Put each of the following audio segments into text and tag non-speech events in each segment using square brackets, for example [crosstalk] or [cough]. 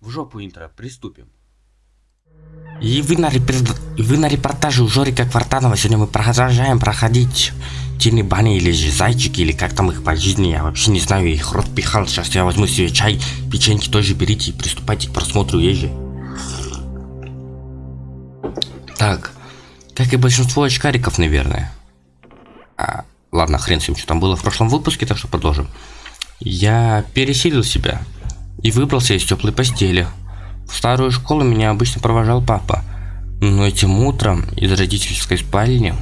В жопу интро, приступим. И вы на, репер- вы на репортаже у Жорика Квартанова. Сегодня мы продолжаем проходить тени бани или же зайчики, или как там их по жизни. Я вообще не знаю, их рот пихал. Сейчас я возьму себе чай, печеньки тоже берите и приступайте к просмотру ежи. Так, как и большинство очкариков, наверное. А, ладно, хрен с ним, что там было в прошлом выпуске, так что продолжим. Я пересилил себя и выбрался из теплой постели. В старую школу меня обычно провожал папа, но этим утром из родительской спальни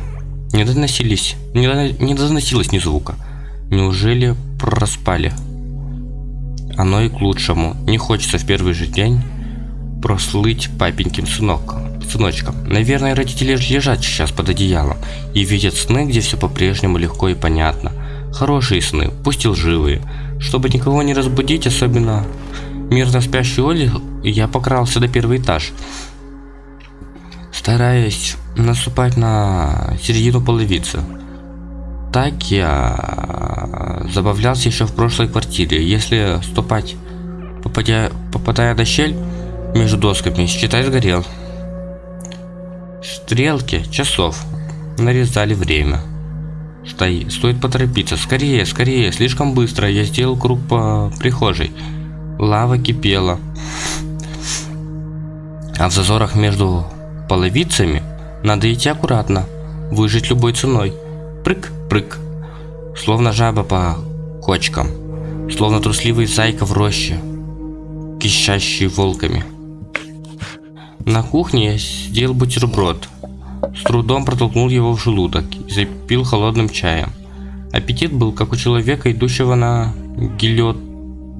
не доносились, не, дон- не доносилось ни звука. Неужели проспали? Оно и к лучшему. Не хочется в первый же день прослыть папеньким сынок, сыночком. Наверное, родители лежат сейчас под одеялом и видят сны, где все по-прежнему легко и понятно. Хорошие сны, пусть и лживые. Чтобы никого не разбудить, особенно мирно спящую Оли, я покрался до первый этаж. Стараясь наступать на середину половицы. Так я забавлялся еще в прошлой квартире. Если ступать, попадя, попадая на щель между досками, считай сгорел. Стрелки часов нарезали время. Стой, стоит поторопиться. Скорее, скорее, слишком быстро. Я сделал круг по прихожей. Лава кипела. А в зазорах между половицами надо идти аккуратно. Выжить любой ценой. Прыг, прыг. Словно жаба по кочкам. Словно трусливый зайка в роще. Кищащий волками. На кухне я сделал бутерброд. С трудом протолкнул его в желудок и запил холодным чаем. Аппетит был как у человека, идущего на гильот...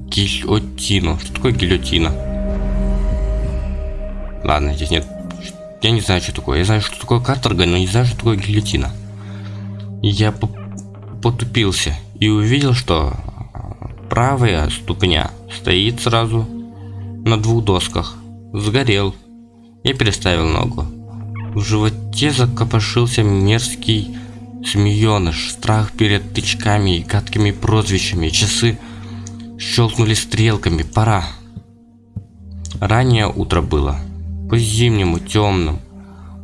гильотину. Что такое гильотина? Ладно, здесь нет... Я не знаю, что такое. Я знаю, что такое каторга, но не знаю, что такое гильотина. Я по потупился и увидел, что правая ступня стоит сразу на двух досках. Сгорел. Я переставил ногу. В животе закопошился мерзкий змееныш. Страх перед тычками и гадкими прозвищами. Часы щелкнули стрелками. Пора. Раннее утро было. По-зимнему темным.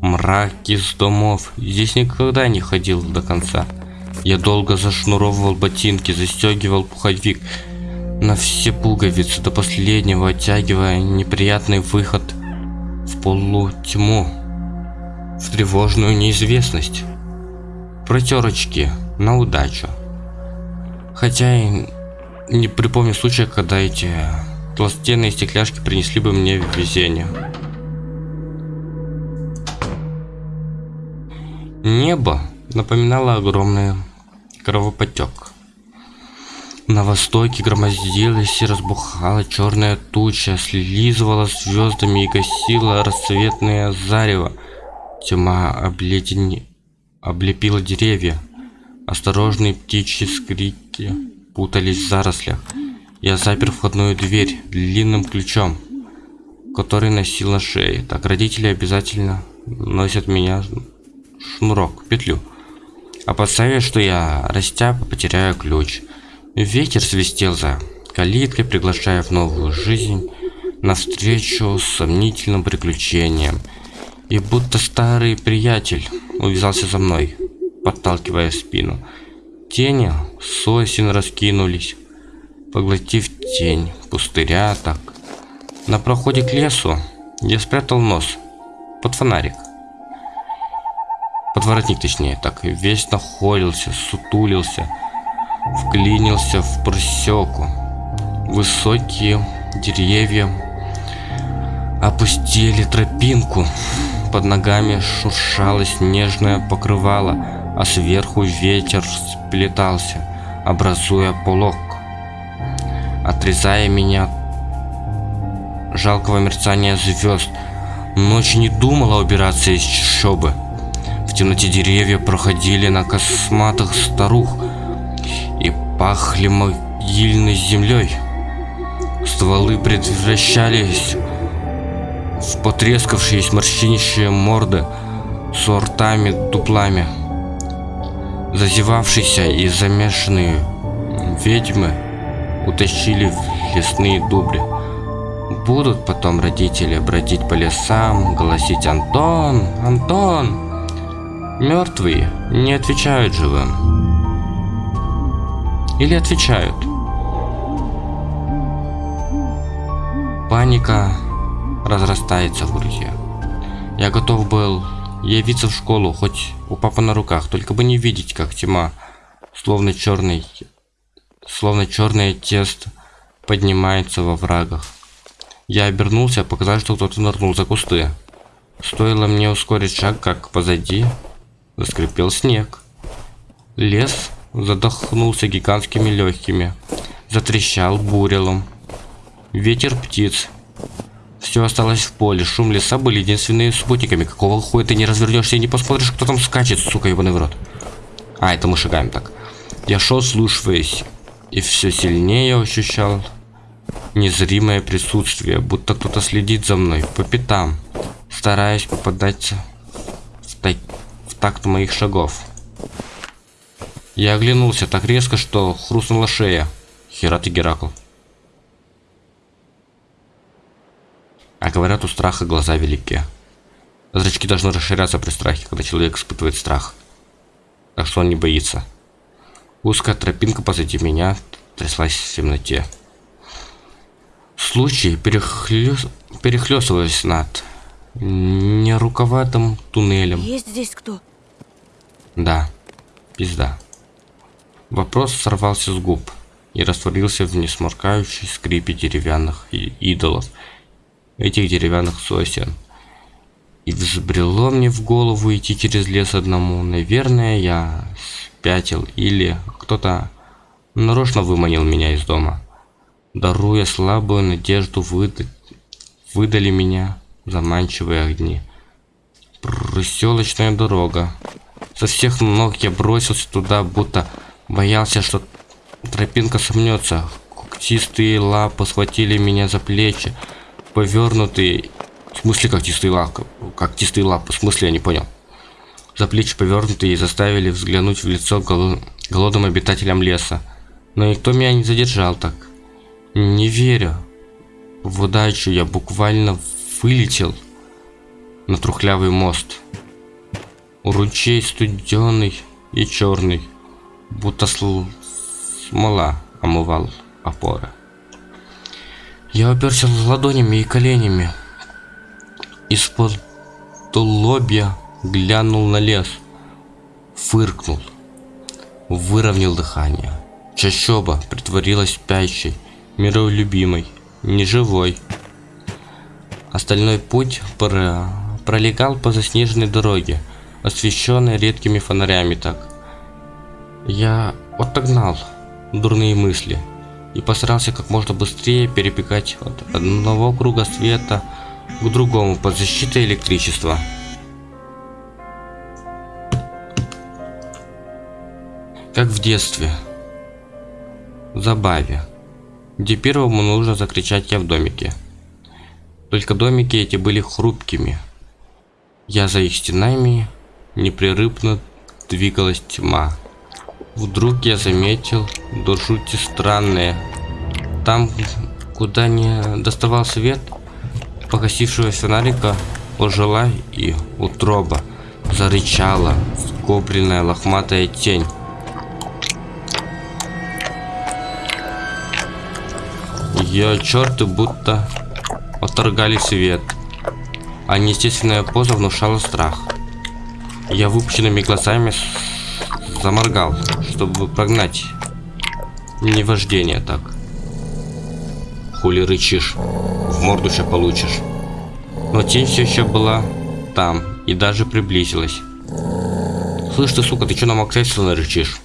Мрак из домов. Здесь никогда не ходил до конца. Я долго зашнуровывал ботинки, застегивал пуховик на все пуговицы до последнего, оттягивая неприятный выход в полутьму, в тревожную неизвестность. Протерочки на удачу. Хотя и не припомню случая, когда эти толстенные стекляшки принесли бы мне везение. Небо напоминало огромный кровопотек. На востоке громоздилась и разбухала черная туча, слизывала звездами и гасила рассветное зарево. Тьма обледени... облепила деревья. Осторожные птичьи скрики путались в зарослях. Я запер входную дверь длинным ключом, который носил на шее. Так родители обязательно носят меня шнурок, петлю. Опасаясь, что я растяпа потеряю ключ. Ветер свистел за калиткой, приглашая в новую жизнь, навстречу сомнительным приключением. И будто старый приятель увязался за мной, подталкивая спину. Тени сосен раскинулись, поглотив тень, пустыря так. На проходе к лесу я спрятал нос под фонарик. Под воротник, точнее, так, весь нахолился, сутулился, вклинился в просеку. Высокие деревья опустили тропинку. Под ногами шуршало снежное покрывало, а сверху ветер сплетался, образуя полог, отрезая меня от жалкого мерцания звезд. Ночь не думала убираться из чащобы. В темноте деревья проходили на косматых старух и пахли могильной землей. Стволы превращались в потрескавшиеся морщинищие морды с ртами дуплами. Зазевавшиеся и замешанные ведьмы утащили в лесные дубли. Будут потом родители бродить по лесам, голосить «Антон! Антон!» Мертвые не отвечают живым. Или отвечают. Паника разрастается в груди. Я готов был явиться в школу, хоть у папы на руках, только бы не видеть, как тьма, словно черный, словно черное тесто, поднимается во врагах. Я обернулся, показалось, что кто-то нырнул за кусты. Стоило мне ускорить шаг, как позади заскрипел снег. Лес задохнулся гигантскими легкими, затрещал бурелом. Ветер птиц. Все осталось в поле, шум леса были единственными спутниками. Какого хуя ты не развернешься и не посмотришь, кто там скачет, сука, ебаный в рот. А, это мы шагаем так. Я шел, слушаясь, и все сильнее ощущал незримое присутствие, будто кто-то следит за мной по пятам, стараясь попадаться в, та в такт моих шагов. Я оглянулся так резко, что хрустнула шея. Хера ты, Геракл. А говорят, у страха глаза велики. Зрачки должны расширяться при страхе, когда человек испытывает страх. Так что он не боится. Узкая тропинка позади меня тряслась в темноте. Случай перехлёс... перехлёстываясь над нерукаватым туннелем. Есть здесь кто? Да, пизда. Вопрос сорвался с губ и растворился в несморкающей скрипе деревянных идолов, этих деревянных сосен. И взбрело мне в голову идти через лес одному. Наверное, я спятил или кто-то нарочно выманил меня из дома даруя слабую надежду выдать, выдали меня заманчивые огни. Проселочная дорога. Со всех ног я бросился туда, будто боялся, что тропинка сомнется. Когтистые лапы схватили меня за плечи, повернутые... В смысле когтистые лапы? Когтистые лапы, в смысле я не понял. За плечи повернутые заставили взглянуть в лицо голодным обитателям леса. Но никто меня не задержал так. Не веря в удачу, я буквально вылетел на трухлявый мост. У ручей студеный и черный, будто смола омывал опоры. Я оперся ладонями и коленями. Из-под лобья глянул на лес, фыркнул, выровнял дыхание. Чащоба притворилась спящей, миролюбимый, неживой. Остальной путь про... пролегал по заснеженной дороге, освещенной редкими фонарями так. Я отогнал дурные мысли и постарался как можно быстрее перебегать от одного круга света к другому под защитой электричества. Как в детстве. В забаве где первому нужно закричать «Я в домике». Только домики эти были хрупкими. Я за их стенами непрерывно двигалась тьма. Вдруг я заметил до жути странное. Там, куда не доставал свет, погасившего фонарика, ожила и утроба зарычала скобленная лохматая тень. Ее черты будто отторгали свет, а неестественная поза внушала страх. Я выпущенными глазами заморгал, чтобы прогнать невождение так. Хули рычишь, в морду сейчас получишь. Но тень все еще была там и даже приблизилась. Слышь ты, сука, ты что на Максельсона рычишь?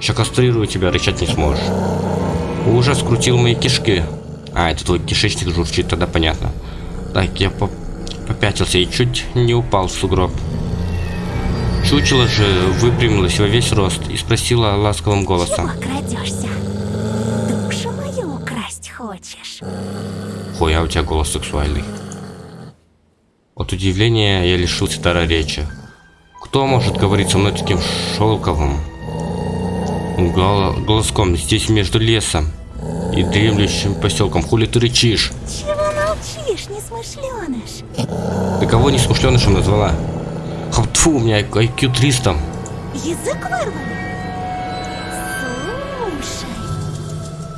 Сейчас кастрирую тебя, рычать не сможешь. Ужас скрутил мои кишки. А, это твой кишечник журчит, тогда понятно. Так, я поп попятился и чуть не упал в сугроб. Чучело же выпрямилась во весь рост и спросила ласковым голосом. Чего крадешься? Душу мою украсть хочешь? Хуя, у тебя голос сексуальный. От удивления я лишился дара речи. Кто может говорить со мной таким шелковым, голоском здесь между лесом и дремлющим поселком. Хули ты рычишь? Чего молчишь, несмышленыш? Ты кого не смышленышем назвала? Тьфу, у меня IQ 300. Язык вырвали? Слушай,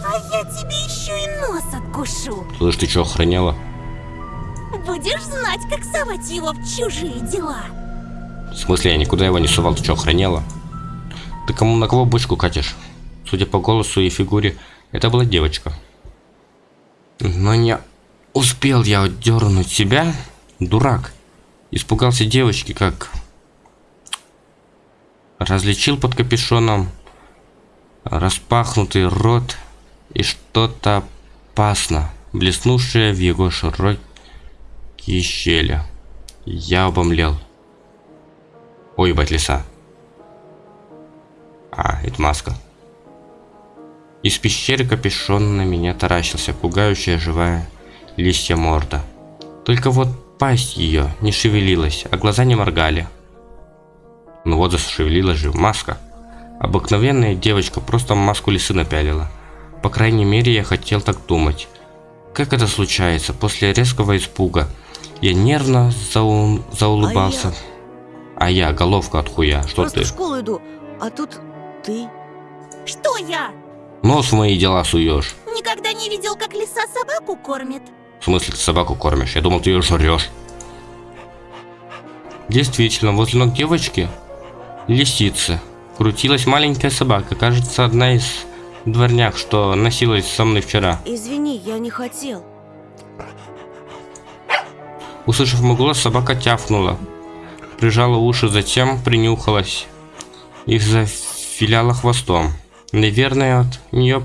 а я тебе еще и нос откушу. Слышь, ты что, охраняла? Будешь знать, как совать его в чужие дела. В смысле, я никуда его не сувал, ты что, охраняла? Ты кому на кого бочку катишь? Судя по голосу и фигуре, это была девочка. Но не успел я отдернуть себя, дурак. Испугался девочки, как различил под капюшоном распахнутый рот и что-то опасно, блеснувшее в его широкие щели. Я обомлел. Ой, ебать, леса. А, это маска. Из пещеры капюшон на меня таращился, пугающая живая листья морда. Только вот пасть ее не шевелилась, а глаза не моргали. Ну вот зашевелилась же маска. Обыкновенная девочка просто маску лисы напялила. По крайней мере, я хотел так думать. Как это случается? После резкого испуга я нервно зау... заулыбался. А я? а я, головка от хуя. Что Просто ты? в школу иду, а тут ты. Что я? Нос в мои дела суешь. Никогда не видел, как лиса собаку кормит. В смысле ты собаку кормишь? Я думал, ты ее жрешь. Действительно, возле ног девочки лисицы крутилась маленькая собака. Кажется, одна из дворняк, что носилась со мной вчера. Извини, я не хотел. Услышав мой голос, собака тяфнула. Прижала уши, затем принюхалась. И зафиляла хвостом. Наверное, от нее...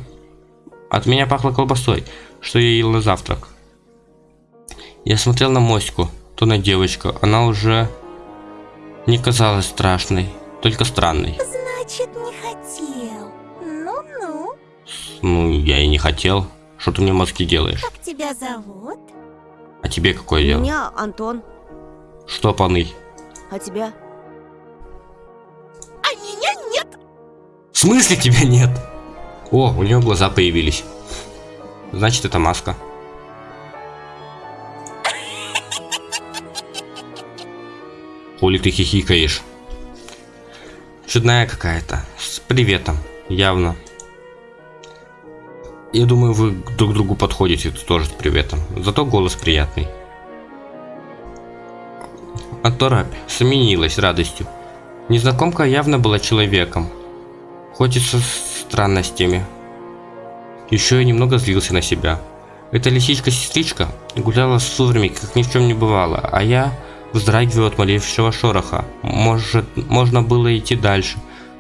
От меня пахло колбасой, что я ел на завтрак. Я смотрел на моську, то на девочку. Она уже не казалась страшной, только странной. Значит, не хотел. Ну-ну. Ну, я и не хотел. Что ты мне мозги делаешь? Как тебя зовут? А тебе какое дело? Меня Антон, Что, паны? а тебя? А меня нет. В смысле тебя нет? О, у нее глаза появились. Значит, это маска. Хули ты хихикаешь? Чудная какая-то. С приветом. Явно. Я думаю, вы друг другу подходите тоже с приветом. Зато голос приятный. А торопь сменилась радостью. Незнакомка явно была человеком. Хоть и со странностями. Еще и немного злился на себя. Эта лисичка-сестричка гуляла с сурами, как ни в чем не бывало, а я вздрагиваю от малейшего шороха. Может, можно было идти дальше,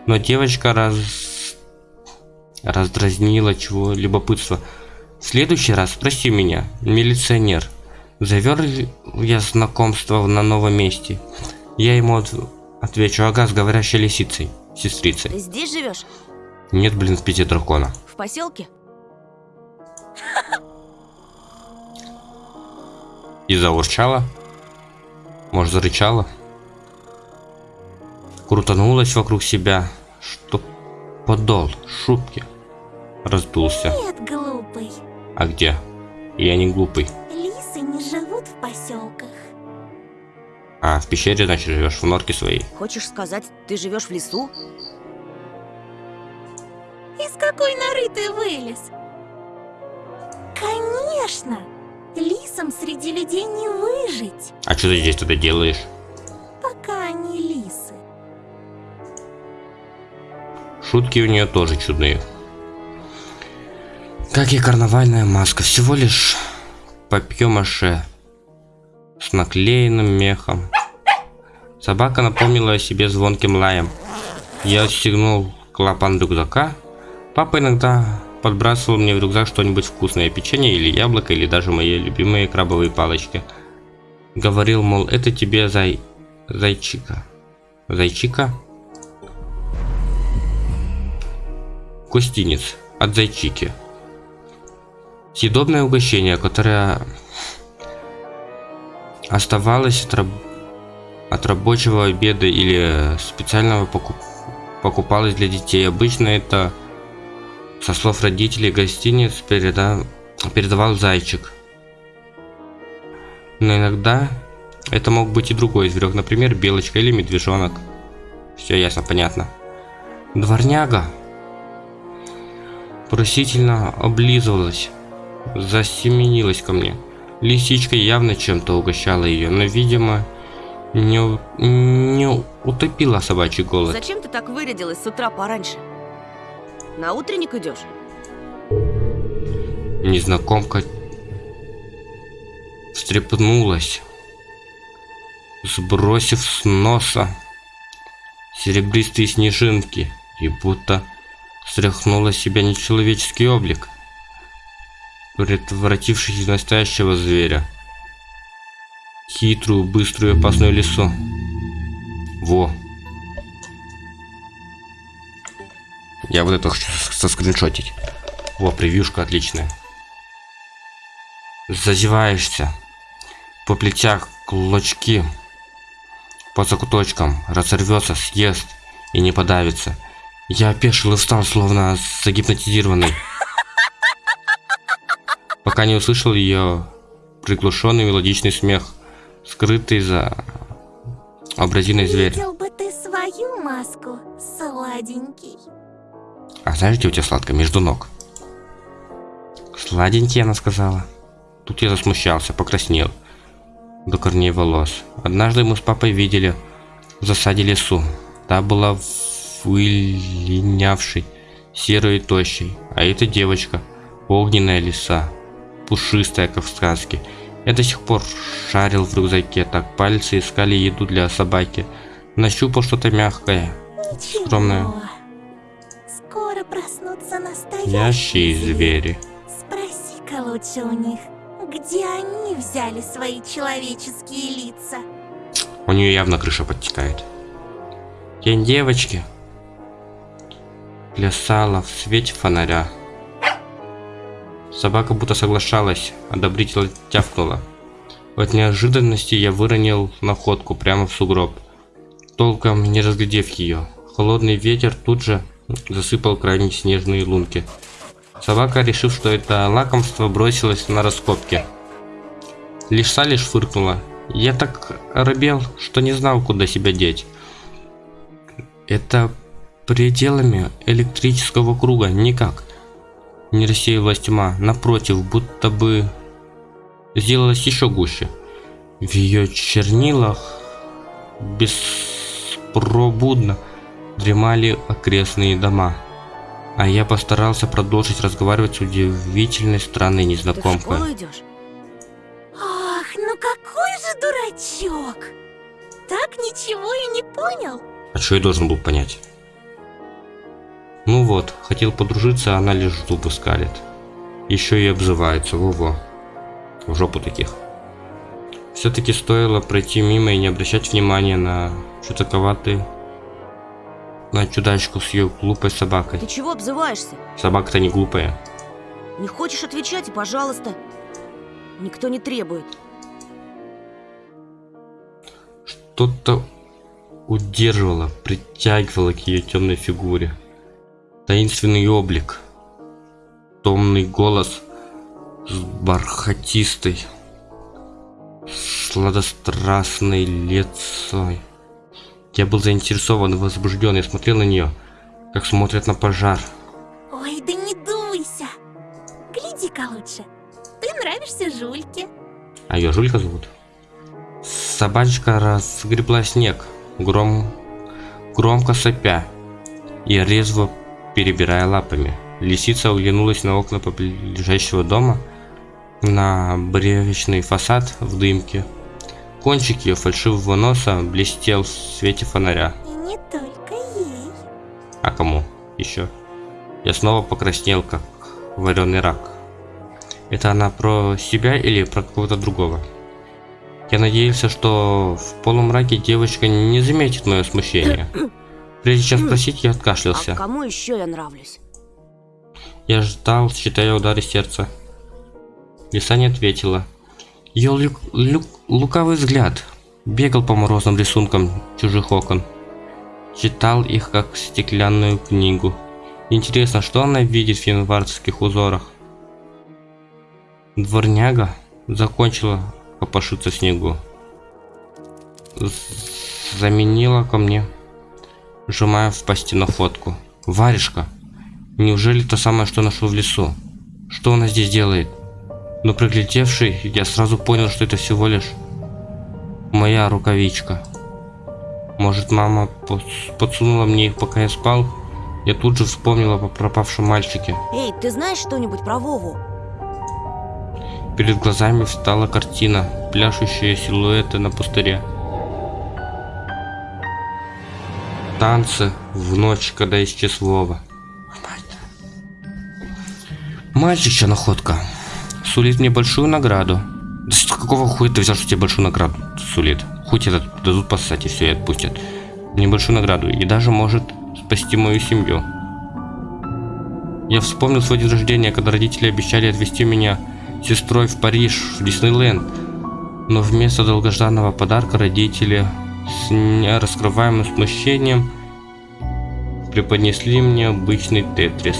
но девочка раз... раздразнила чего любопытство. В следующий раз спроси меня, милиционер, завер ли я знакомство на новом месте? Я ему от- отвечу, ага, с говорящей лисицей, сестрицей. Ты здесь живешь? Нет, блин, в пяти дракона. В поселке? И заурчала. Может, зарычала. Крутанулась вокруг себя, что подол шубки раздулся. Нет, глупый. А где? Я не глупый. Лисы не живут в поселках. А, в пещере, значит, живешь в норке своей. Хочешь сказать, ты живешь в лесу? Из какой норы ты вылез? Конечно! Лисам среди людей не выжить, А что ты здесь тогда делаешь? пока они лисы. Шутки у нее тоже чудные. Как и карнавальная маска, всего лишь папье-маше с наклеенным мехом. Собака напомнила о себе звонким лаем. Я отстегнул клапан рюкзака. Папа иногда подбрасывал мне в рюкзак что-нибудь вкусное, печенье или яблоко, или даже мои любимые крабовые палочки. Говорил, мол, это тебе зай... зайчика. Зайчика? Гостиниц от Зайчики. Съедобное угощение, которое оставалось от, раб- от рабочего обеда или специального покуп- покупалось для детей. Обычно это, со слов родителей, гостиниц переда- передавал зайчик. Но иногда это мог быть и другой зверек, например, белочка или медвежонок. Все ясно, понятно. Дворняга просительно облизывалась, засеменилась ко мне. Лисичка явно чем-то угощала ее, но, видимо, не, не утопила собачий голод. Зачем ты так вырядилась с утра пораньше? На утренник идешь? Незнакомка встрепнулась, сбросив с носа серебристые снежинки и будто стряхнула с себя нечеловеческий облик, превратившись в настоящего зверя. Хитрую, быструю и опасную лису. Во. Я вот это хочу соскриншотить. Во, превьюшка отличная. Зазеваешься. По плетях клочки. По закуточкам. Разорвется, съест и не подавится. Я опешил и встал, словно загипнотизированный. Пока не услышал ее приглушенный мелодичный смех, скрытый за образиной зверя. Видел бы ты свою маску, сладенький. А знаешь, где у тебя сладко? Между ног. Сладенький, она сказала. Тут я засмущался, покраснел. До корней волос. Однажды мы с папой видели в засаде лесу. Та была вылинявшей, серой и тощей. А эта девочка, огненная лиса, пушистая, как в сказке. Я до сих пор шарил в рюкзаке, так пальцы искали еду для собаки. Нащупал что-то мягкое, Ничего. Скоро проснутся настоящие ящие звери. Спроси-ка лучше у них, где они взяли свои человеческие лица. У нее явно крыша подтекает. Тень девочки плясала в свете фонаря. Собака будто соглашалась, одобрительно тявкнула. От неожиданности я выронил находку прямо в сугроб, толком не разглядев ее. Холодный ветер тут же засыпал крайне снежные лунки. Собака, решив, что это лакомство, бросилась на раскопки. Лишь фыркнула. Я так оробел, что не знал, куда себя деть. Это пределами электрического круга никак не рассеялась тьма. Напротив, будто бы сделалась еще гуще. В ее чернилах беспробудно дремали окрестные дома. А я постарался продолжить разговаривать с удивительной странной Ты в незнакомкой. школу идешь? Ах, ну какой же дурачок! Так ничего и не понял. А что я должен был понять? Ну вот, хотел подружиться, а она лишь зубы скалит. Еще и обзывается, во-во. В жопу таких. Все-таки стоило пройти мимо и не обращать внимания на чудаковатый... На чудачку с ее глупой собакой. Ты чего обзываешься? Собака-то не глупая. Не хочешь отвечать, и пожалуйста. Никто не требует. Что-то удерживало, притягивало к ее темной фигуре. Таинственный облик. Томный голос с бархатистой, сладострастной лицой. Я был заинтересован возбужден, я смотрел на нее, как смотрят на пожар. Ой, да не дуйся. Гляди-ка лучше. Ты нравишься Жульке. А ее Жулька зовут. Собачка разгребла снег, гром... громко сопя и резво перебирая лапами. Лисица оглянулась на окна ближайшего дома, на бревечный фасад в дымке. Кончик ее фальшивого носа блестел в свете фонаря. И не только ей. А кому еще? Я снова покраснел, как вареный рак. Это она про себя или про кого-то другого? Я надеялся, что в полумраке девочка не заметит мое смущение. Прежде чем спросить, я А откашлялся. кому еще я нравлюсь? Я ждал, считая удары сердца. Лиса не ответила. Ее лю- лю- лукавый взгляд бегал по морозным рисункам чужих окон. Читал их как стеклянную книгу. Интересно, что она видит в январских узорах? Дворняга закончила копошится в снегу. Заменила ко мне, сжимая в пасти находку. Варежка. Неужели то самое, что нашел в лесу? Что она здесь делает? Но приглядевший, я сразу понял, что это всего лишь моя рукавичка. Может, мама подсунула мне их, пока я спал? Я тут же вспомнила о пропавшем мальчике. Эй, ты знаешь что-нибудь про Вову? Перед глазами встала картина, пляшущие силуэты на пустыре. Танцы в ночь, когда исчез Вова. Мальчичья находка. Сулит мне большую награду. Да что, какого хуя ты взял, что тебе большую награду сулит? Хуй тебе дадут поссать и все, и отпустят. Мне большую награду. И даже может спасти мою семью. Я вспомнил свой день рождения, когда родители обещали отвезти меня сестрой в Париж, в Диснейленд. Но вместо долгожданного подарка родители с нераскрываемым смущением преподнесли мне обычный тетрис.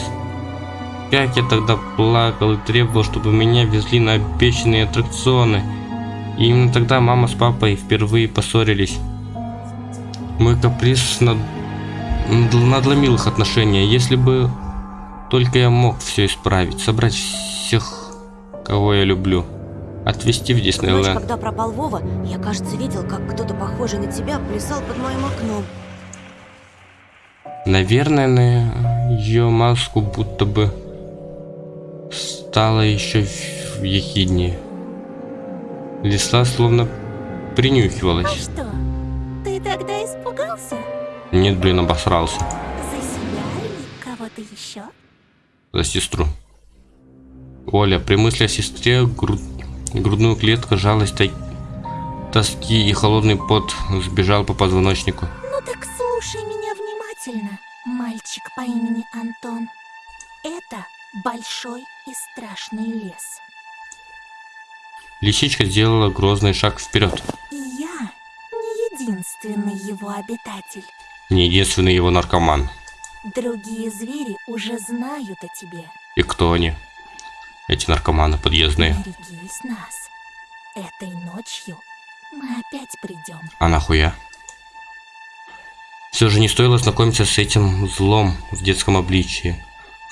Как я тогда плакал и требовал, чтобы меня везли на обещанные аттракционы. И именно тогда мама с папой впервые поссорились. Мой каприз над... надл- надломил их отношения. Если бы только я мог все исправить, собрать всех, кого я люблю, отвезти в Ночь, Диснейленд. когда пропал Вова, я, кажется, видел, как кто-то похожий на тебя плясал под моим окном. Наверное, на ее маску будто бы стало еще ехиднее. Лисла словно А принюхивалась. что, ты тогда испугался? Нет, блин, обосрался. За себя или кого-то еще? За сестру. Оля, при мысли о сестре груд- грудную клетку жалость тай- тоски и холодный пот сбежал по позвоночнику. Ну так слушай меня внимательно, мальчик по имени Антон. Это большой и страшный лес. Лисичка сделала грозный шаг вперед. И я не единственный его обитатель. Не единственный его наркоман. Другие звери уже знают о тебе. И кто они? Эти наркоманы подъездные. Берегись нас. Этой ночью мы опять придем. А нахуя? Все же не стоило знакомиться с этим злом в детском обличии.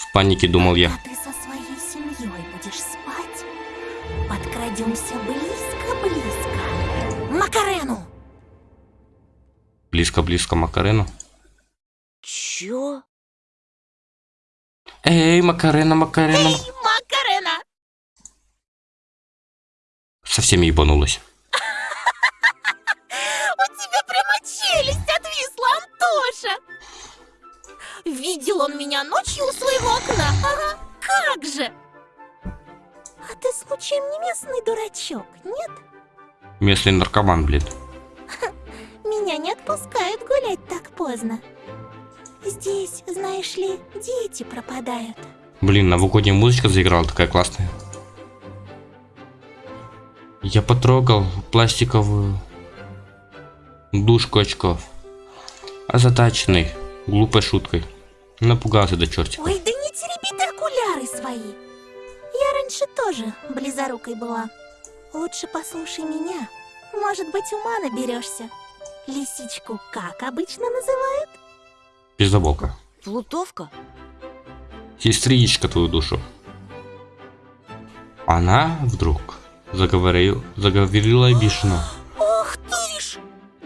В панике думал я. А ты со своей семьей будешь спать? Подкрадемся близко-близко. Макарену! Близко-близко Макарену. Чё? Эй, Макарена, Макарена. Макарена! Совсем ебанулась. Видел он меня ночью у своего окна? Ага, как же! А ты случаем не местный дурачок, нет? Местный наркоман, блин. [laughs] Меня не отпускают гулять так поздно. Здесь, знаешь ли, дети пропадают. Блин, новогодняя музычка заиграла такая классная. Я потрогал пластиковую душку очков. Озадаченный глупой шуткой. Напугался до чертика. Ой, да не тереби ты окуляры свои. Я раньше тоже близорукой была. Лучше послушай меня. Может быть, ума наберешься. Лисичку как обычно называют? Пиздоболка. Плутовка? Сестричка твою душу. Она вдруг заговорил, заговорила обиженно. Ох ты ж!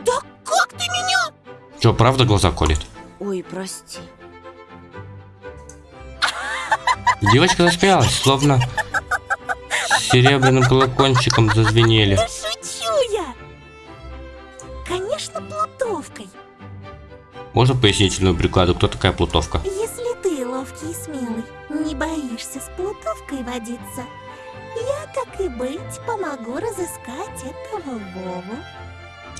Да как ты меня? Че, правда глаза колет? Ой, прости. Девочка засмеялась, словно серебряным колокольчиком зазвенели. Да шучу я! Конечно, плутовкой. Можно пояснительную бригаду, кто такая плутовка? Если ты ловкий и смелый, не боишься с плутовкой водиться, я, так и быть, помогу разыскать этого Вову.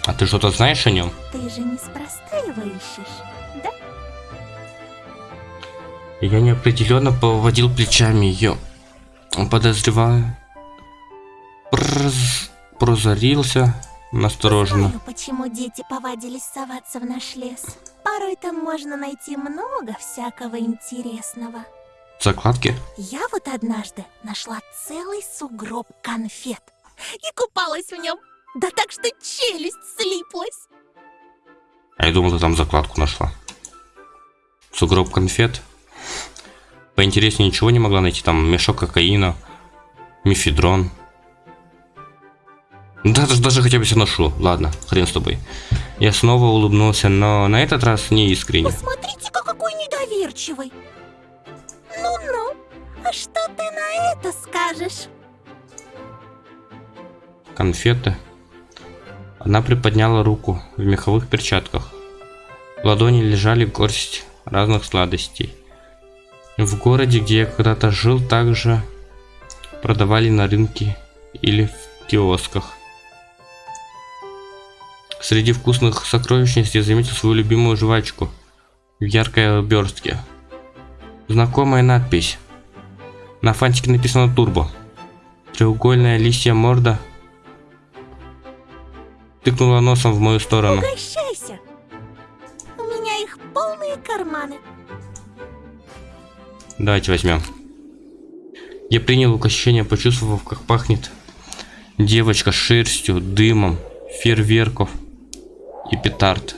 А ты что-то знаешь о нем? Ты же неспроста его ищешь, да? Я неопределенно поводил плечами ее, подозревая. Проз... Прозорился настороженно. Знаю, почему дети повадились соваться в наш лес. Порой там можно найти много всякого интересного. Закладки? Я вот однажды нашла целый сугроб конфет. и купалась в нем. Да так что челюсть слиплась. А я думал, ты там закладку нашла. Сугроб конфет. Поинтереснее ничего не могла найти. Там мешок кокаина, мифедрон. Даже, даже хотя бы все ношу. Ладно, хрен с тобой. Я снова улыбнулся, но на этот раз не искренне. Посмотрите-ка, какой недоверчивый. Ну-ну, а что ты на это скажешь? конфеты. Она приподняла руку в меховых перчатках. В ладони лежали горсть разных сладостей. В городе, где я когда-то жил, также продавали на рынке или в киосках. Среди вкусных сокровищниц я заметил свою любимую жвачку в яркой обертке. Знакомая надпись. На фантике написано «Турбо». Треугольная лисья морда тыкнула носом в мою сторону. Угощайся. У меня их полные карманы. Давайте возьмем. Я принял угощение, почувствовав, как пахнет девочка шерстью, дымом, фейерверков и петард,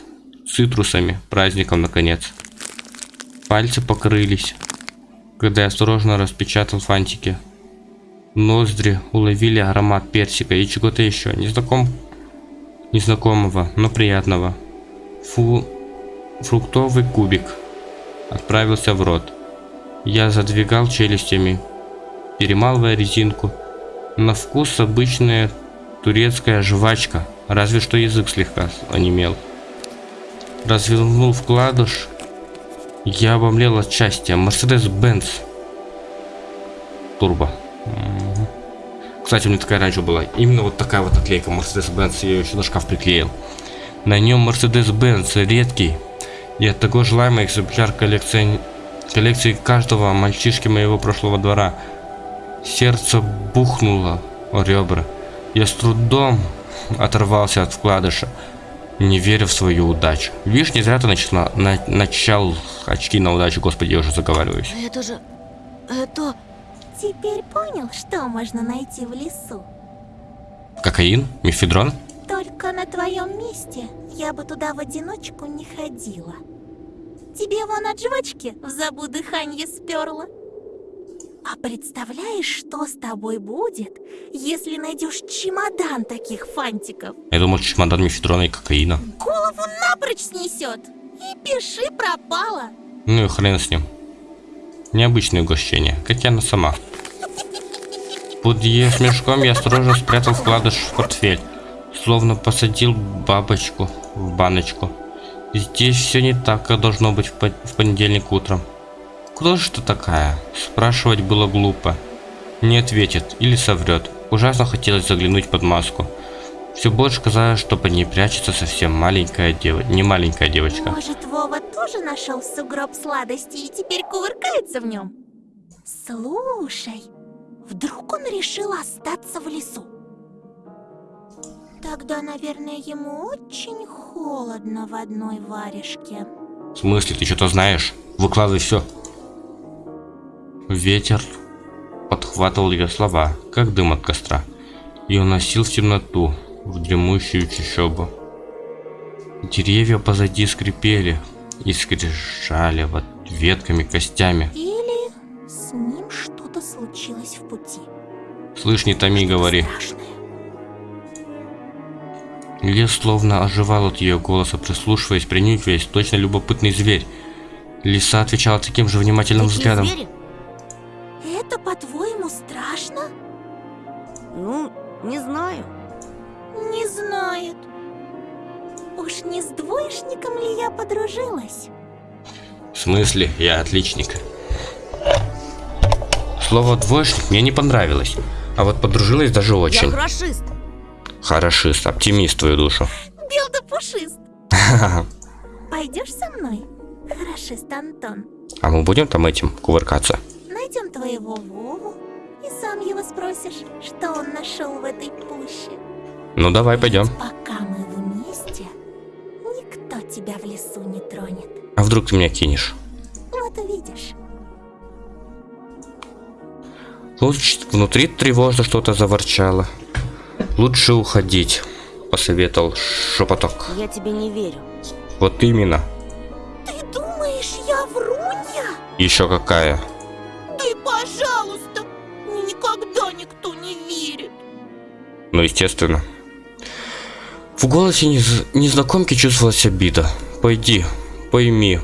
цитрусами, праздником наконец. Пальцы покрылись, когда я осторожно распечатал фантики. Ноздри уловили аромат персика и чего-то еще, незнаком... незнакомого, но приятного. Фу... Фруктовый кубик отправился в рот. Я задвигал челюстями, перемалывая резинку. На вкус обычная турецкая жвачка, разве что язык слегка онемел. Развернул вкладыш, я обомлел от счастья. Мерседес-Бенц. Турбо. Кстати, у меня такая раньше была. Именно вот такая вот наклейка Mercedes-Benz. Я ее еще на шкаф приклеил. На нем Mercedes-Benz редкий. И от такой желаемый экземпляр коллекции, коллекции каждого мальчишки моего прошлого двора. Сердце бухнуло о ребра. Я с трудом оторвался от вкладыша, не веря в свою удачу. Видишь, не зря ты начала, на, начал очки на удачу, господи, я уже заговариваюсь. Это же... Это... Теперь понял, что можно найти в лесу? Кокаин? Мифедрон? Только на твоем месте я бы туда в одиночку не ходила. Тебе вон от жвачки в забу дыханье сперло. А представляешь, что с тобой будет, если найдешь чемодан таких фантиков? Я думал, чемодан мифедрона и кокаина. Голову напрочь снесет. И пиши пропало. Ну и хрен с ним. Необычное угощение, как и она сама. Под ее смешком я осторожно спрятал вкладыш в портфель, словно посадил бабочку в баночку. Здесь все не так, как должно быть в, по- в понедельник утром. Кто же ты такая? Спрашивать было глупо. Не ответит или соврет. Ужасно хотелось заглянуть под маску. Все больше казалось, что под ней прячется совсем маленькая девочка. Не маленькая девочка. Может, Вова тоже нашел сугроб сладостей и теперь кувыркается в нем? Слушай, вдруг он решил остаться в лесу? Тогда, наверное, ему очень холодно в одной варежке. В смысле, ты что-то знаешь? Выкладывай все. Ветер подхватывал ее слова, как дым от костра, и уносил в темноту, в дремущую чащобу. Деревья позади скрипели и скрежали вот ветками, костями. Или с ним что-то случилось в пути. Слышь, не томи, говори. Страшное. Лес словно оживал от ее голоса, прислушиваясь, принюхиваясь, точно любопытный зверь. Лиса отвечала таким же внимательным Такие взглядом. звери? Это, по-твоему, страшно? Ну, не знаю. Не знает. Уж не с двоечником ли я подружилась? В смысле, я отличник. Слово двоечник мне не понравилось, а вот подружилась даже Я очень. хорошист. Хорошист, оптимист твою душу. Бел да пушист. [laughs] Пойдешь со мной? Хорошист Антон. А мы будем там этим кувыркаться? Найдем твоего Вову и сам его спросишь, что он нашел в этой пуще. Ну давай пойдем. Пока мы вместе, никто тебя в лесу не тронет. А вдруг ты меня кинешь? Вот увидишь. Внутри тревожно что-то заворчало. Лучше уходить, посоветовал шепоток. Я тебе не верю. Вот именно. Ты думаешь, я врунья? Еще какая. Ты, пожалуйста, мне никогда никто не верит. Ну, естественно. В голосе нез- незнакомки чувствовалась обида. Пойди, пойми,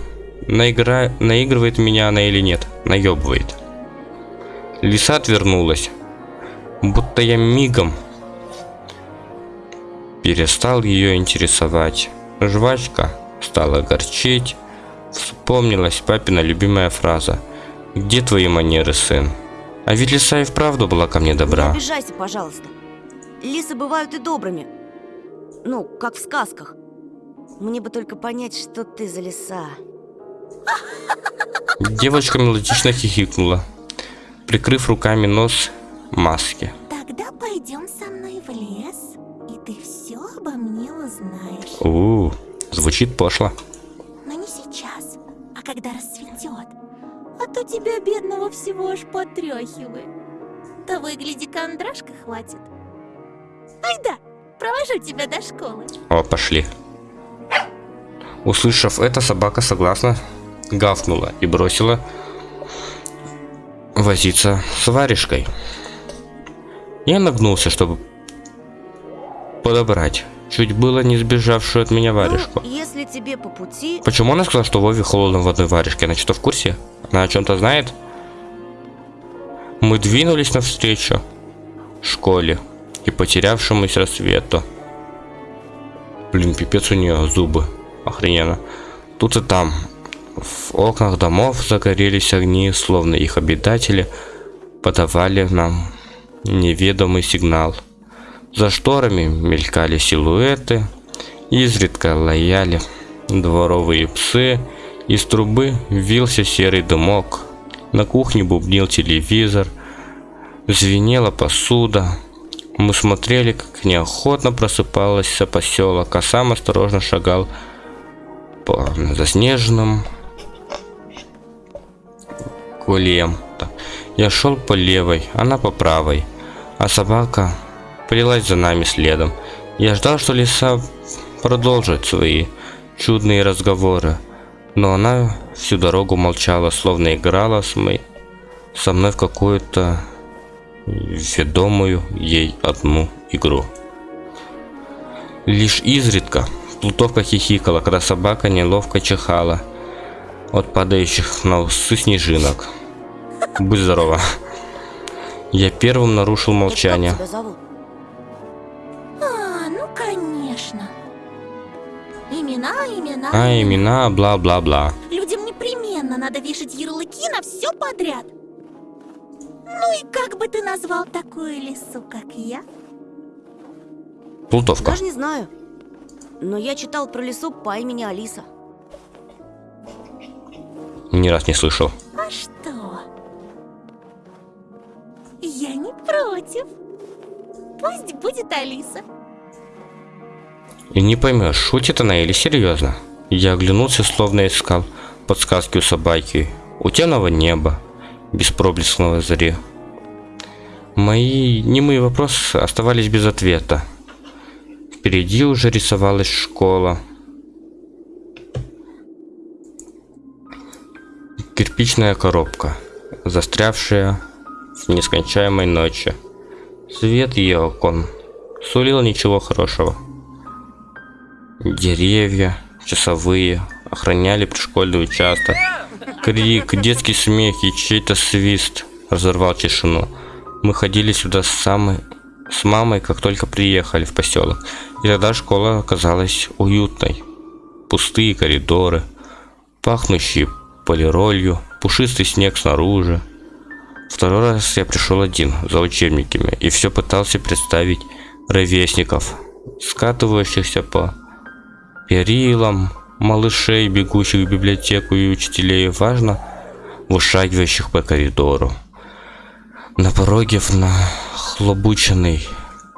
наигра... наигрывает меня она или нет, наебывает. Лиса отвернулась, будто я мигом перестал ее интересовать. Жвачка стала горчить. Вспомнилась папина любимая фраза «Где твои манеры, сын?» А ведь лиса и вправду была ко мне Не добра. обижайся, пожалуйста. Лисы бывают и добрыми. Ну, как в сказках. Мне бы только понять, что ты за лиса. Девочка мелодично хихикнула, прикрыв руками нос маски. Тогда пойдем со мной в лес, и ты все обо мне узнаешь. У, звучит пошло. Но не сейчас, а когда рассветет. А то тебя, бедного, всего аж потряхивает. Того и гляди, кондрашка хватит. Айда, провожу тебя до школы. О, пошли. Услышав это, собака согласно гавкнула и бросила возиться с варежкой. Я нагнулся, чтобы подобрать чуть было не сбежавшую от меня варежку. Ну, если тебе по пути... Почему она сказала, что Вове холодно в одной варежке? Она что, в курсе? Она о чем-то знает? Мы двинулись навстречу школе и потерявшемуся рассвету. Блин, пипец у нее зубы. Охрененно. Тут и там. В окнах домов загорелись огни, словно их обитатели подавали нам неведомый сигнал. За шторами мелькали силуэты, изредка лаяли дворовые псы, из трубы вился серый дымок, на кухне бубнил телевизор, звенела посуда. Мы смотрели, как неохотно просыпалась поселок, а сам осторожно шагал по заснеженным колеям. Я шел по левой, она по правой, а собака плелась за нами следом. Я ждал, что лиса продолжит свои чудные разговоры, но она всю дорогу молчала, словно играла с мой, со мной в какую-то ведомую ей одну игру. Лишь изредка Плутовка хихикала, когда собака неловко чихала от падающих на усы снежинок. Будь здорова. Я первым нарушил молчание. Конечно. Имена, имена. А имена бла-бла-бла. Людям непременно надо вешать ярлыки на все подряд. Ну и как бы ты назвал такую лису, как я? Плутовка. Даже не знаю. Но я читал про лису по имени Алиса. Ни раз не слышал. А что? Я не против. Пусть будет Алиса. И не поймешь, шутит она или серьезно. Я оглянулся, словно искал подсказки у собаки. У темного неба, без проблескного зари. Мои немые вопросы оставались без ответа. Впереди уже рисовалась школа. Кирпичная коробка, застрявшая в нескончаемой ночи. Свет ее окон сулил ничего хорошего. Деревья, часовые, охраняли пришкольный участок. Крик, детский смех и чей-то свист разорвал тишину. Мы ходили сюда с, самой, с мамой, как только приехали в поселок. И тогда школа оказалась уютной. Пустые коридоры, пахнущие полиролью, пушистый снег снаружи. Второй раз я пришел один, за учебниками, и все пытался представить ровесников, скатывающихся по перилам, малышей, бегущих в библиотеку и учителей, важно, вышагивающих по коридору. На пороге в нахлобученной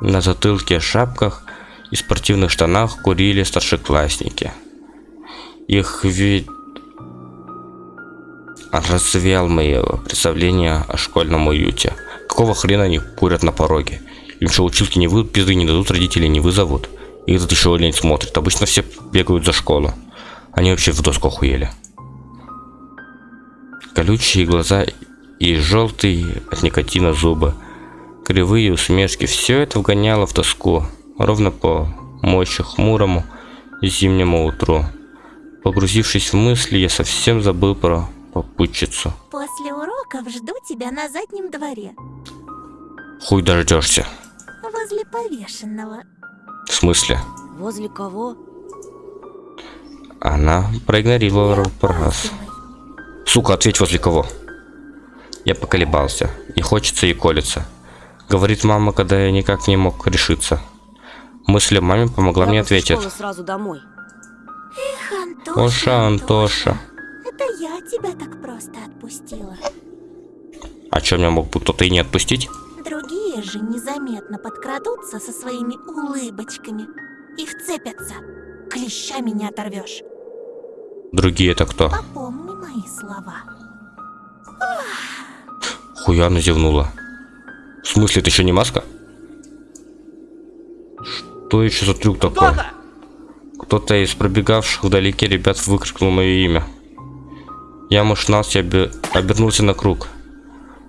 на затылке шапках и спортивных штанах курили старшеклассники. Их вид развеял мои представления о школьном уюте. Какого хрена они курят на пороге? Им что, училки не выйдут, пизды не дадут, родители не вызовут. И этот еще олень смотрит. Обычно все бегают за школу. Они вообще в доску охуели. Колючие глаза и желтые от никотина зубы. Кривые усмешки. Все это вгоняло в тоску. Ровно по мощи хмурому зимнему утру. Погрузившись в мысли, я совсем забыл про попутчицу. После уроков жду тебя на заднем дворе, Хуй дождешься. возле повешенного. В смысле? Возле кого? Она проигнорировала. Опаздывай. Сука, ответь возле кого? Я поколебался. И хочется, и колется. Говорит мама, когда я никак не мог решиться. Мысль о маме помогла Я мне ответить. сразу домой. Эх, Антоша, Оша, Антоша. Это я тебя так просто отпустила. А чё, меня мог бы кто-то и не отпустить? Другие же незаметно подкрадутся со своими улыбочками и вцепятся. Клещами не оторвешь. Другие это кто? Попомни мои слова. Хуяна зевнула. В смысле, это еще не маска? Что еще за трюк такой? Кто-то из пробегавших вдалеке ребят выкрикнул мое имя. Я машинался, обе- обернулся на круг.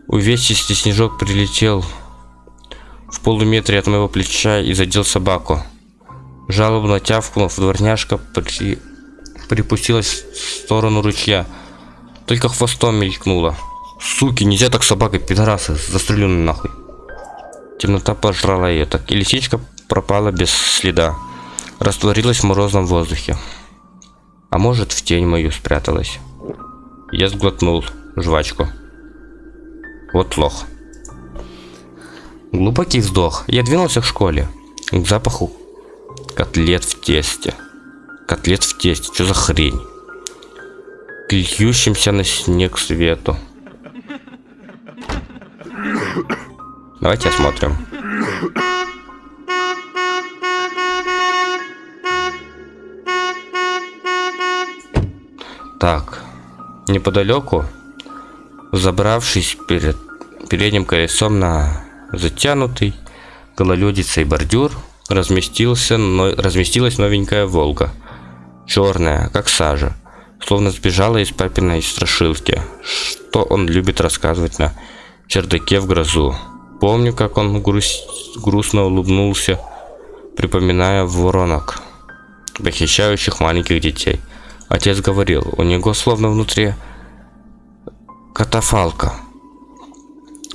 Увесистый снежок прилетел в полуметре от моего плеча и задел собаку. Жалобно тявкнув, дворняжка при... припустилась в сторону ручья. Только хвостом мелькнула. Суки, нельзя так собакой, пидорасы, застрелю нахуй. Темнота пожрала ее, так и лисичка пропала без следа. Растворилась в морозном воздухе. А может, в тень мою спряталась. Я сглотнул жвачку. Вот лох. Глубокий вздох. Я двинулся к школе. К запаху котлет в тесте. Котлет в тесте. Что за хрень? К на снег свету. Давайте осмотрим. Так, неподалеку, забравшись перед передним колесом на затянутый гололедицей бордюр, разместился, но, разместилась новенькая Волга. Черная, как сажа, словно сбежала из папиной страшилки, что он любит рассказывать на чердаке в грозу. Помню, как он грусть- грустно улыбнулся, припоминая воронок, похищающих маленьких детей. Отец говорил, у него словно внутри катафалка.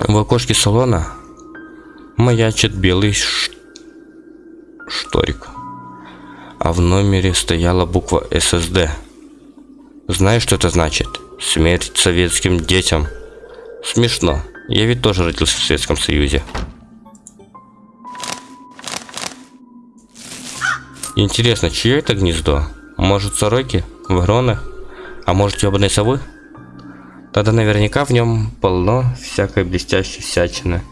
В окошке салона маячит белый ш- шторик. А в номере стояла буква ССД. Знаешь, что это значит? Смерть советским детям. Смешно. Я ведь тоже родился в Советском Союзе. Интересно, чье это гнездо? Может, сороки? Вороны? А может, ебаные совы? Тогда наверняка в нем полно всякой блестящей всячины.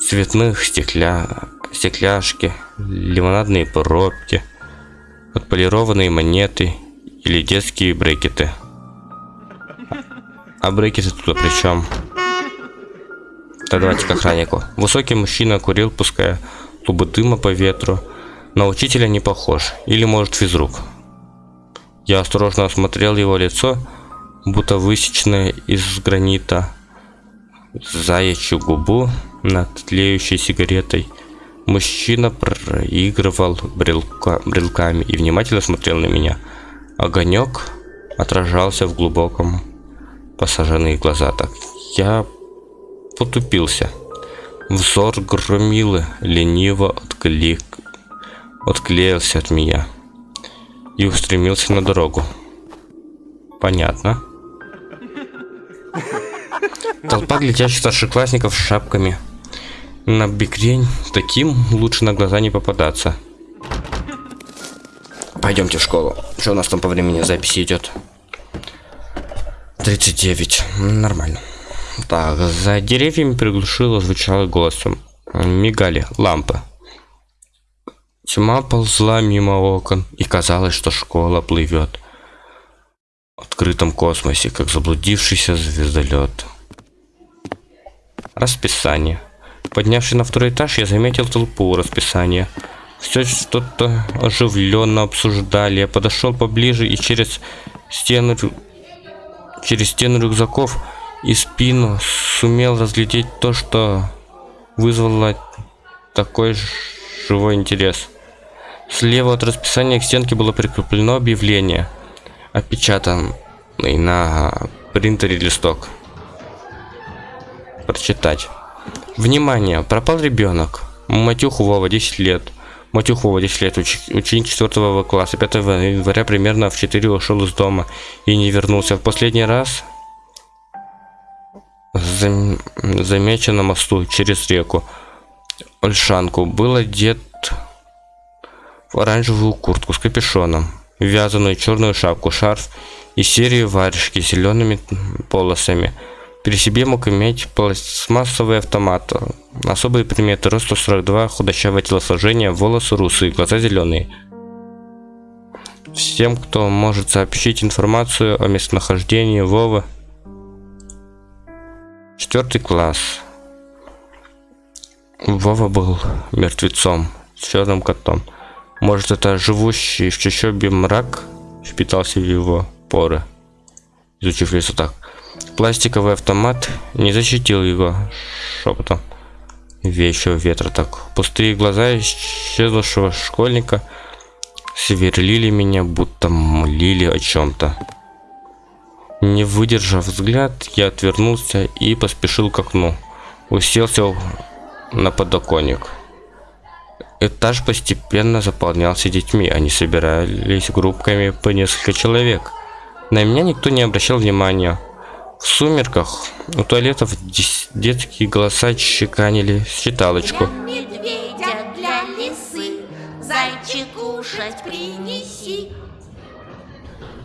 Цветных стекля... стекляшки, лимонадные пробки, отполированные монеты или детские брекеты. А брекеты тут при чем? Так давайте к охраннику. Высокий мужчина курил, пуская клубы дыма по ветру. На учителя не похож. Или может физрук. Я осторожно осмотрел его лицо, будто высеченное из гранита. Заячью губу над тлеющей сигаретой. Мужчина проигрывал брелка, брелками и внимательно смотрел на меня. Огонек отражался в глубоком посаженные глаза. Так я потупился. Взор громилы лениво отклик... отклеился от меня и устремился на дорогу. Понятно. Толпа глядящих старшеклассников с шапками. На бикрень таким лучше на глаза не попадаться. Пойдемте в школу. Что у нас там по времени записи идет? 39. Нормально. Так, за деревьями приглушило звучало голосом. Мигали лампы. Тьма ползла мимо окон, и казалось, что школа плывет открытом космосе, как заблудившийся звездолет. Расписание. Поднявшись на второй этаж, я заметил толпу расписания. Все что-то оживленно обсуждали. Я подошел поближе и через стену, через стену рюкзаков и спину сумел разглядеть то, что вызвало такой живой интерес. Слева от расписания к стенке было прикреплено объявление, опечатанный на принтере листок. Прочитать. Внимание! Пропал ребенок. Матюху Вова 10 лет. Матюх Вова 10 лет, уч ученик 4 класса. 5 января примерно в 4 ушел из дома и не вернулся. В последний раз зам замечен на мосту через реку. Ольшанку был одет в оранжевую куртку с капюшоном, вязаную черную шапку, шарф и серию варежки с зелеными полосами. При себе мог иметь пластмассовый автомат. Особые приметы роста 42, худощавое телосложение, волосы русые, глаза зеленые. Всем, кто может сообщить информацию о местонахождении Вовы. Четвертый класс. Вова был мертвецом, с черным котом. Может, это живущий в чащобе мрак впитался в его поры, изучив лицо так. Пластиковый автомат не защитил его шепотом вещего ветра так. Пустые глаза исчезнувшего школьника сверлили меня, будто молили о чем-то. Не выдержав взгляд, я отвернулся и поспешил к окну. Уселся на подоконник. Этаж постепенно заполнялся детьми. Они собирались группками по несколько человек. На меня никто не обращал внимания. В сумерках у туалетов детские голоса чеканили считалочку. Для медведя, для лисы, зайчик кушать принеси.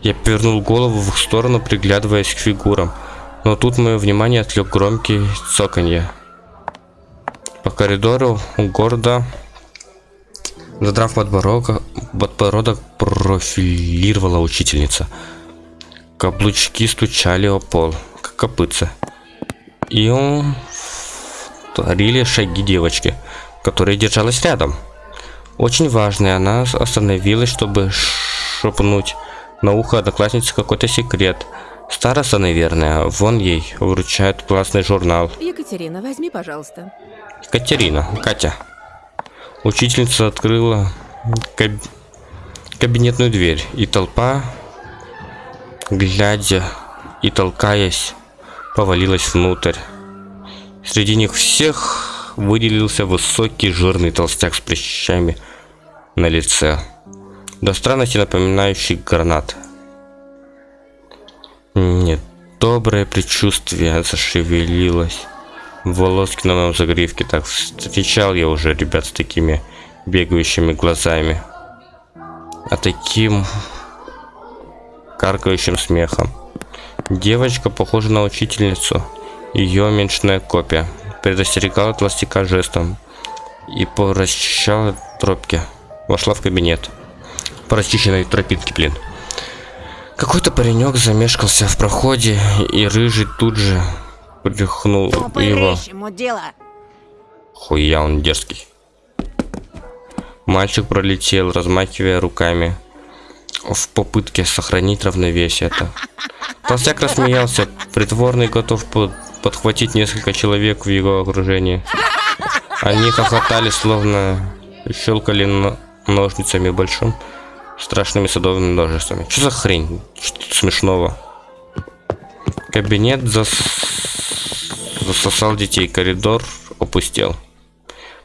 Я повернул голову в их сторону, приглядываясь к фигурам. Но тут мое внимание отвлек громкий цоканье. По коридору города, задрав подбородок, подбородок профилировала учительница. Каблучки стучали о пол, как копытца. И он творили шаги девочки, которая держалась рядом. Очень важная, она остановилась, чтобы шепнуть на ухо однокласснице какой-то секрет. Староста, наверное, вон ей вручают классный журнал. Екатерина, возьми, пожалуйста. Катерина, Катя. Учительница открыла каб... кабинетную дверь, и толпа глядя и толкаясь, повалилась внутрь. Среди них всех выделился высокий жирный толстяк с прыщами на лице, до странности напоминающий гранат. Нет, доброе предчувствие зашевелилось. Волоски на моем загривке так встречал я уже ребят с такими бегающими глазами. А таким каркающим смехом. Девочка похожа на учительницу. Ее меньшная копия. Предостерегала толстяка жестом. И по расчищала тропки. Вошла в кабинет. По расчищенной тропинке, блин. Какой-то паренек замешкался в проходе, и рыжий тут же прихнул его. ему дело. Хуя он дерзкий. Мальчик пролетел, размахивая руками в попытке сохранить равновесие. Это. Толстяк рассмеялся, притворный готов под подхватить несколько человек в его окружении. Они хохотали, словно щелкали ножницами большим, страшными садовыми множествами. Что за хрень? Что смешного? Кабинет зас... засосал детей, коридор опустел.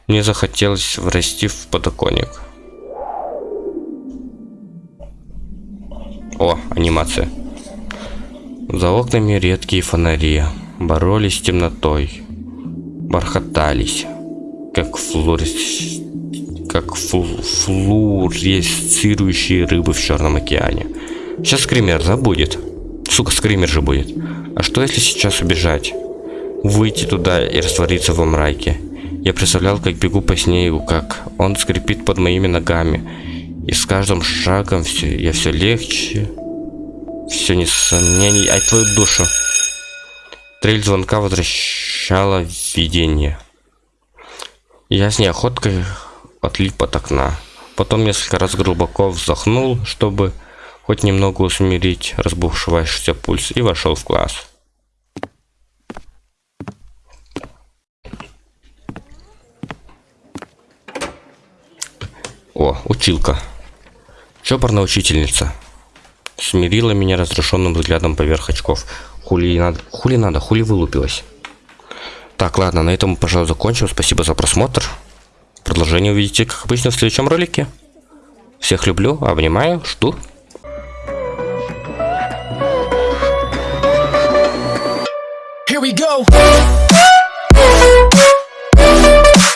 Мне захотелось врасти в подоконник. О, анимация. За окнами редкие фонари боролись с темнотой, бархатались, как флуорес... как флу... флуоресцирующие рыбы в Черном океане. Сейчас скример забудет. Сука, скример же будет. А что если сейчас убежать? Выйти туда и раствориться во мраке. Я представлял, как бегу по снегу, как он скрипит под моими ногами, и с каждым шагом все, я все легче, все несомнений, ай твою душу. Трель звонка возвращала видение. Я с неохоткой отлип от окна. Потом несколько раз глубоко вздохнул, чтобы хоть немного усмирить разбушевавшийся пульс, и вошел в класс. О, училка. Чопорная учительница. Смирила меня разрешенным взглядом поверх очков. Хули надо, хули надо, хули вылупилась. Так, ладно, на этом, пожалуй, закончим. Спасибо за просмотр. Продолжение увидите, как обычно, в следующем ролике. Всех люблю, обнимаю, жду. Here we go.